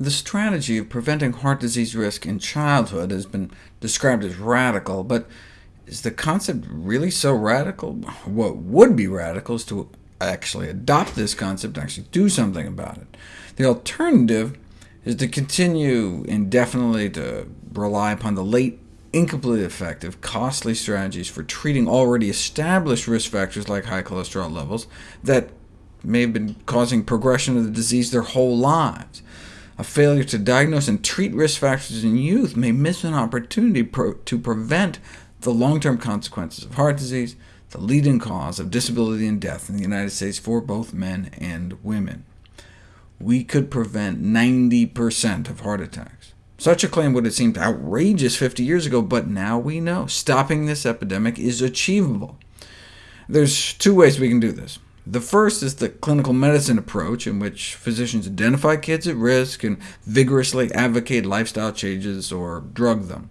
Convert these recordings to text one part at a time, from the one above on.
The strategy of preventing heart disease risk in childhood has been described as radical, but is the concept really so radical? What would be radical is to actually adopt this concept and actually do something about it. The alternative is to continue indefinitely to rely upon the late, incompletely effective, costly strategies for treating already established risk factors like high cholesterol levels that may have been causing progression of the disease their whole lives. A failure to diagnose and treat risk factors in youth may miss an opportunity pro to prevent the long-term consequences of heart disease, the leading cause of disability and death in the United States for both men and women. We could prevent 90% of heart attacks. Such a claim would have seemed outrageous 50 years ago, but now we know stopping this epidemic is achievable. There's two ways we can do this. The first is the clinical medicine approach, in which physicians identify kids at risk and vigorously advocate lifestyle changes or drug them.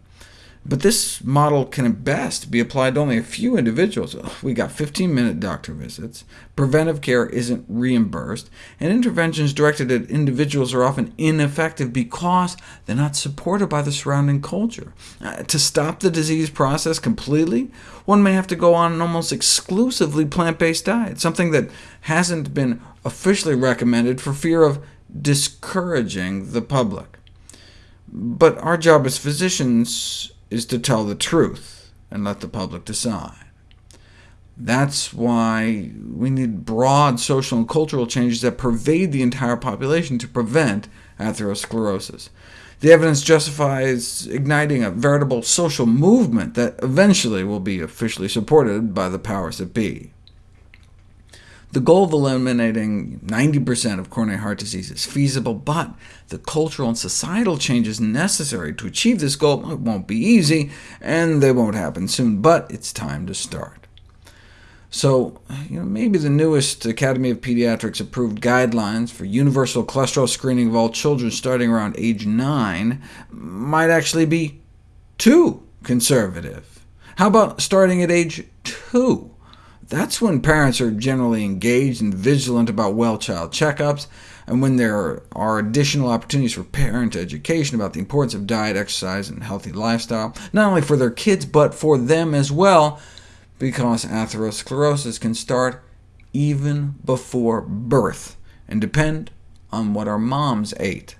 But this model can at best be applied to only a few individuals. We got 15-minute doctor visits, preventive care isn't reimbursed, and interventions directed at individuals are often ineffective because they're not supported by the surrounding culture. Uh, to stop the disease process completely, one may have to go on an almost exclusively plant-based diet, something that hasn't been officially recommended for fear of discouraging the public. But our job as physicians is to tell the truth and let the public decide. That's why we need broad social and cultural changes that pervade the entire population to prevent atherosclerosis. The evidence justifies igniting a veritable social movement that eventually will be officially supported by the powers that be. The goal of eliminating 90% of coronary heart disease is feasible, but the cultural and societal changes necessary to achieve this goal won't be easy, and they won't happen soon, but it's time to start. So you know, maybe the newest Academy of Pediatrics approved guidelines for universal cholesterol screening of all children starting around age 9 might actually be too conservative. How about starting at age 2? That's when parents are generally engaged and vigilant about well-child checkups, and when there are additional opportunities for parent education about the importance of diet, exercise, and healthy lifestyle, not only for their kids, but for them as well, because atherosclerosis can start even before birth, and depend on what our moms ate.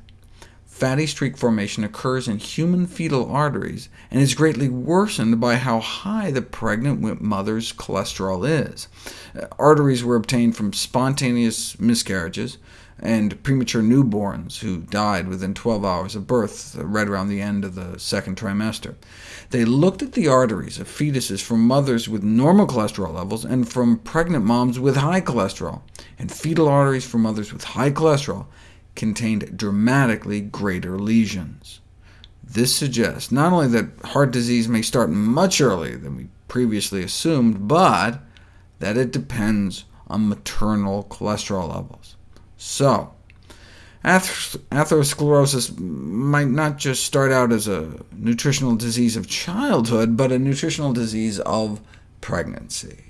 Fatty streak formation occurs in human fetal arteries, and is greatly worsened by how high the pregnant mother's cholesterol is. Uh, arteries were obtained from spontaneous miscarriages, and premature newborns who died within 12 hours of birth, uh, right around the end of the second trimester. They looked at the arteries of fetuses from mothers with normal cholesterol levels and from pregnant moms with high cholesterol, and fetal arteries from mothers with high cholesterol contained dramatically greater lesions. This suggests not only that heart disease may start much earlier than we previously assumed, but that it depends on maternal cholesterol levels. So, atherosclerosis might not just start out as a nutritional disease of childhood, but a nutritional disease of pregnancy.